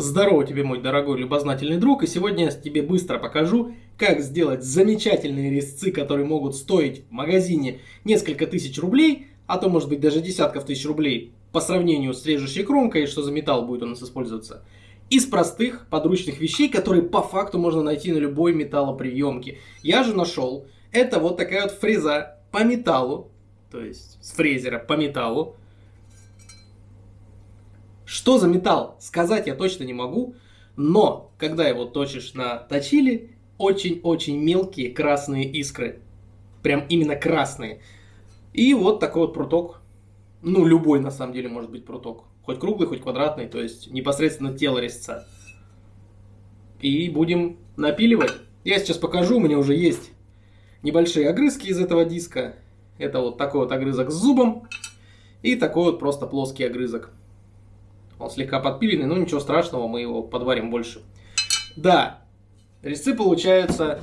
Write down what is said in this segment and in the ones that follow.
Здорово тебе, мой дорогой любознательный друг, и сегодня я тебе быстро покажу, как сделать замечательные резцы, которые могут стоить в магазине несколько тысяч рублей, а то может быть даже десятков тысяч рублей, по сравнению с режущей кромкой, что за металл будет у нас использоваться, из простых подручных вещей, которые по факту можно найти на любой металлоприемке. Я же нашел, это вот такая вот фреза по металлу, то есть с фрезера по металлу, что за металл, сказать я точно не могу, но когда его точишь на точили, очень-очень мелкие красные искры. Прям именно красные. И вот такой вот пруток. Ну, любой на самом деле может быть пруток. Хоть круглый, хоть квадратный, то есть непосредственно тело резца. И будем напиливать. Я сейчас покажу, у меня уже есть небольшие огрызки из этого диска. Это вот такой вот огрызок с зубом. И такой вот просто плоский огрызок. Он слегка подпиленный, но ничего страшного, мы его подварим больше. Да, резцы получаются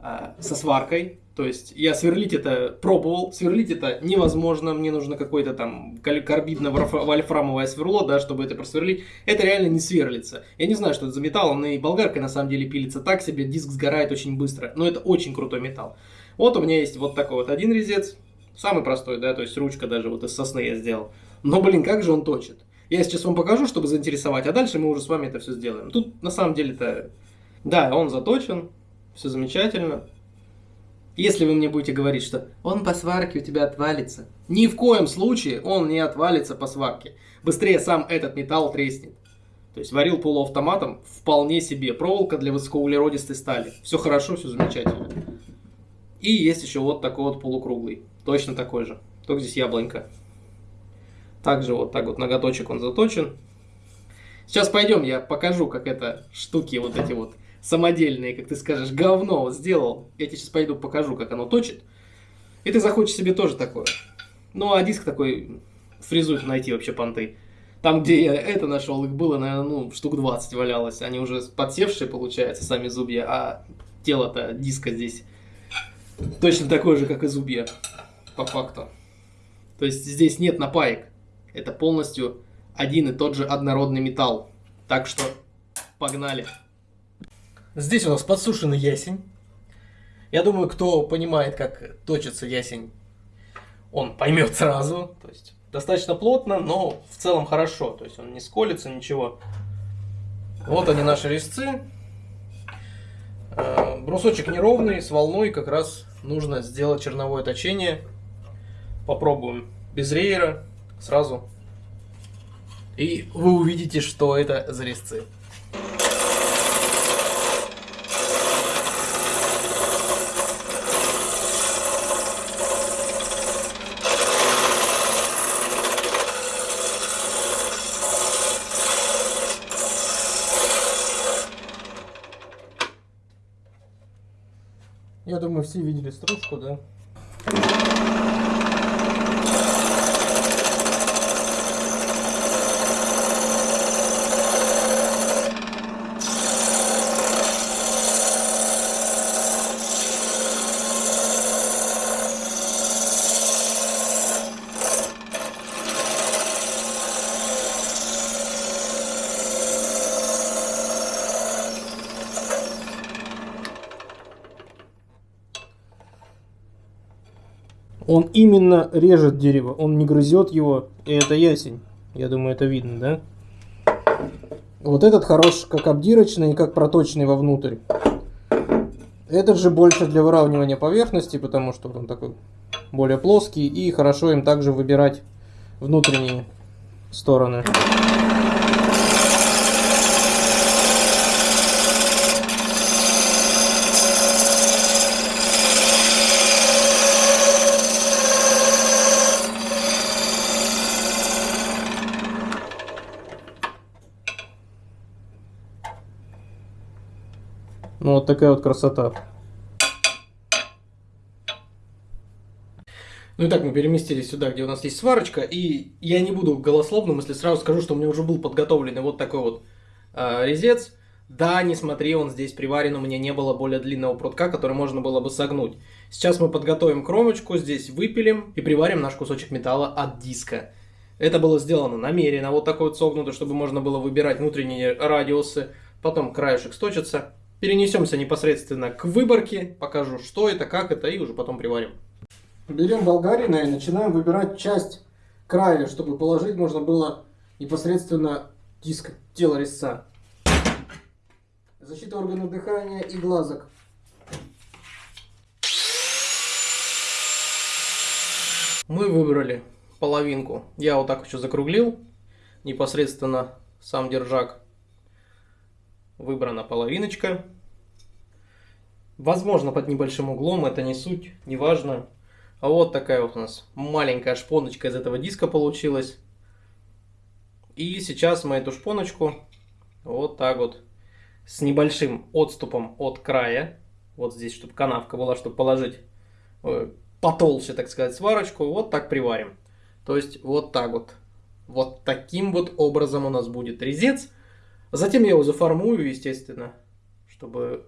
а, со сваркой. То есть я сверлить это пробовал, сверлить это невозможно, мне нужно какое-то там карбидно-вольфрамовое сверло, да, чтобы это просверлить. Это реально не сверлится. Я не знаю, что это за металл, он и болгаркой на самом деле пилится так себе, диск сгорает очень быстро, но это очень крутой металл. Вот у меня есть вот такой вот один резец, самый простой, да, то есть ручка даже вот из сосны я сделал. Но, блин, как же он точит. Я сейчас вам покажу, чтобы заинтересовать, а дальше мы уже с вами это все сделаем. Тут на самом деле-то, да, он заточен, все замечательно. Если вы мне будете говорить, что он по сварке у тебя отвалится, ни в коем случае он не отвалится по сварке. Быстрее сам этот металл треснет. То есть варил полуавтоматом вполне себе. Проволока для высокоуглеродистой стали. Все хорошо, все замечательно. И есть еще вот такой вот полукруглый. Точно такой же. Только здесь яблонька. Также вот так вот ноготочек он заточен. Сейчас пойдем, я покажу, как это штуки вот эти вот самодельные, как ты скажешь, говно сделал. Я тебе сейчас пойду покажу, как оно точит. И ты захочешь себе тоже такое. Ну, а диск такой фрезует найти вообще понты. Там, где я это нашел, их было, наверное, ну, штук 20 валялось. Они уже подсевшие, получается, сами зубья, а тело-то диска здесь точно такое же, как и зубья, по факту. То есть здесь нет напаек. Это полностью один и тот же однородный металл. Так что погнали. Здесь у нас подсушенный ясень. Я думаю, кто понимает, как точится ясень, он поймет сразу. То есть достаточно плотно, но в целом хорошо. То есть он не сколится, ничего. Вот они наши резцы. Э, брусочек неровный, с волной как раз нужно сделать черновое точение. Попробуем без рейера сразу. И вы увидите, что это за резцы. Я думаю, все видели стружку, да? Он именно режет дерево, он не грызет его, и это ясень. Я думаю, это видно, да? Вот этот хорош как обдирочный и как проточный вовнутрь. Этот же больше для выравнивания поверхности, потому что он такой более плоский. И хорошо им также выбирать внутренние стороны. Ну вот такая вот красота. Ну и так мы переместились сюда, где у нас есть сварочка, и я не буду голословным, если сразу скажу, что у меня уже был подготовленный вот такой вот э, резец. Да, не смотри, он здесь приварен, у меня не было более длинного прутка, который можно было бы согнуть. Сейчас мы подготовим кромочку, здесь выпилим и приварим наш кусочек металла от диска. Это было сделано намеренно, вот такой вот согнуто, чтобы можно было выбирать внутренние радиусы. Потом краешек сточится. Перенесемся непосредственно к выборке, покажу, что это, как это, и уже потом приварим. Берем болгарина и начинаем выбирать часть края, чтобы положить можно было непосредственно диск тела резца. Защита органов дыхания и глазок. Мы выбрали половинку. Я вот так еще закруглил. Непосредственно сам держак. Выбрана половиночка. Возможно, под небольшим углом, это не суть, не важно. А вот такая вот у нас маленькая шпоночка из этого диска получилась. И сейчас мы эту шпоночку вот так вот с небольшим отступом от края, вот здесь, чтобы канавка была, чтобы положить э, потолще, так сказать, сварочку, вот так приварим. То есть вот так вот. Вот таким вот образом у нас будет резец. Затем я его заформую, естественно, чтобы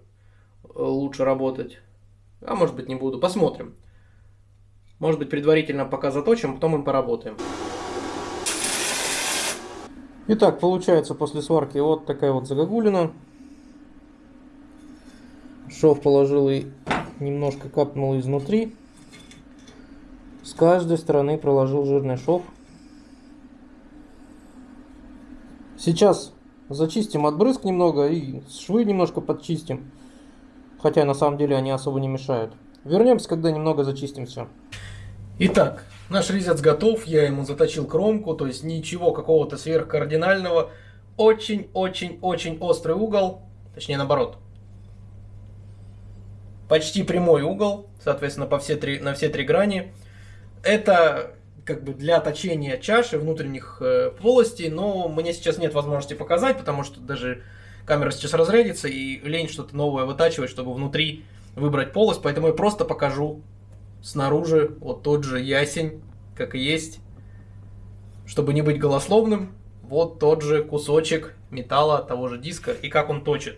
э, лучше работать. А может быть не буду, посмотрим. Может быть предварительно пока заточим, потом им поработаем. Итак, получается после сварки вот такая вот загогулина. Шов положил и немножко капнул изнутри. С каждой стороны проложил жирный шов. Сейчас зачистим отбрызг немного и швы немножко подчистим. Хотя на самом деле они особо не мешают. Вернемся, когда немного зачистим все. Итак, наш резец готов, я ему заточил кромку, то есть ничего какого-то сверхкардинального. Очень-очень-очень острый угол, точнее наоборот. Почти прямой угол, соответственно, по все три, на все три грани. Это как бы для точения чаши внутренних э, полостей, но мне сейчас нет возможности показать, потому что даже камера сейчас разрядится и лень что-то новое вытачивать, чтобы внутри выбрать полость, поэтому я просто покажу снаружи вот тот же ясень, как и есть. Чтобы не быть голословным, вот тот же кусочек металла того же диска и как он точит.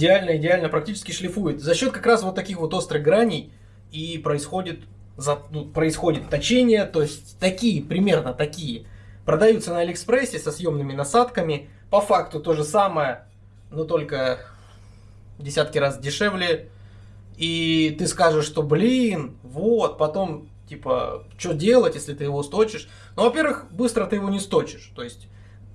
Идеально, идеально, практически шлифует. За счет как раз вот таких вот острых граней и происходит, за, ну, происходит точение, то есть такие, примерно такие, продаются на Алиэкспрессе со съемными насадками. По факту то же самое, но только десятки раз дешевле. И ты скажешь, что блин, вот, потом, типа, что делать, если ты его сточишь? Ну, во-первых, быстро ты его не сточишь. То есть,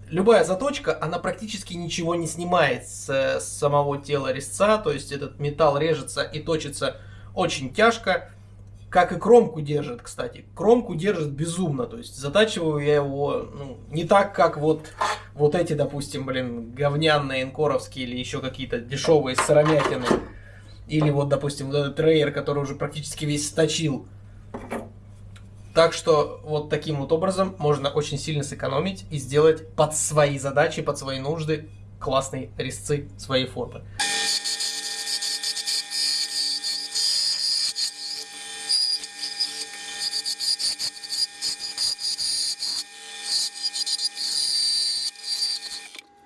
любая заточка, она практически ничего не снимает с, самого тела резца, то есть этот металл режется и точится очень тяжко, как и кромку держит, кстати. Кромку держит безумно, то есть затачиваю я его ну, не так, как вот, вот эти, допустим, блин, говняные инкоровские или еще какие-то дешевые сыромятины. Или вот, допустим, вот этот рейер, который уже практически весь сточил. Так что вот таким вот образом можно очень сильно сэкономить и сделать под свои задачи, под свои нужды классные резцы своей формы.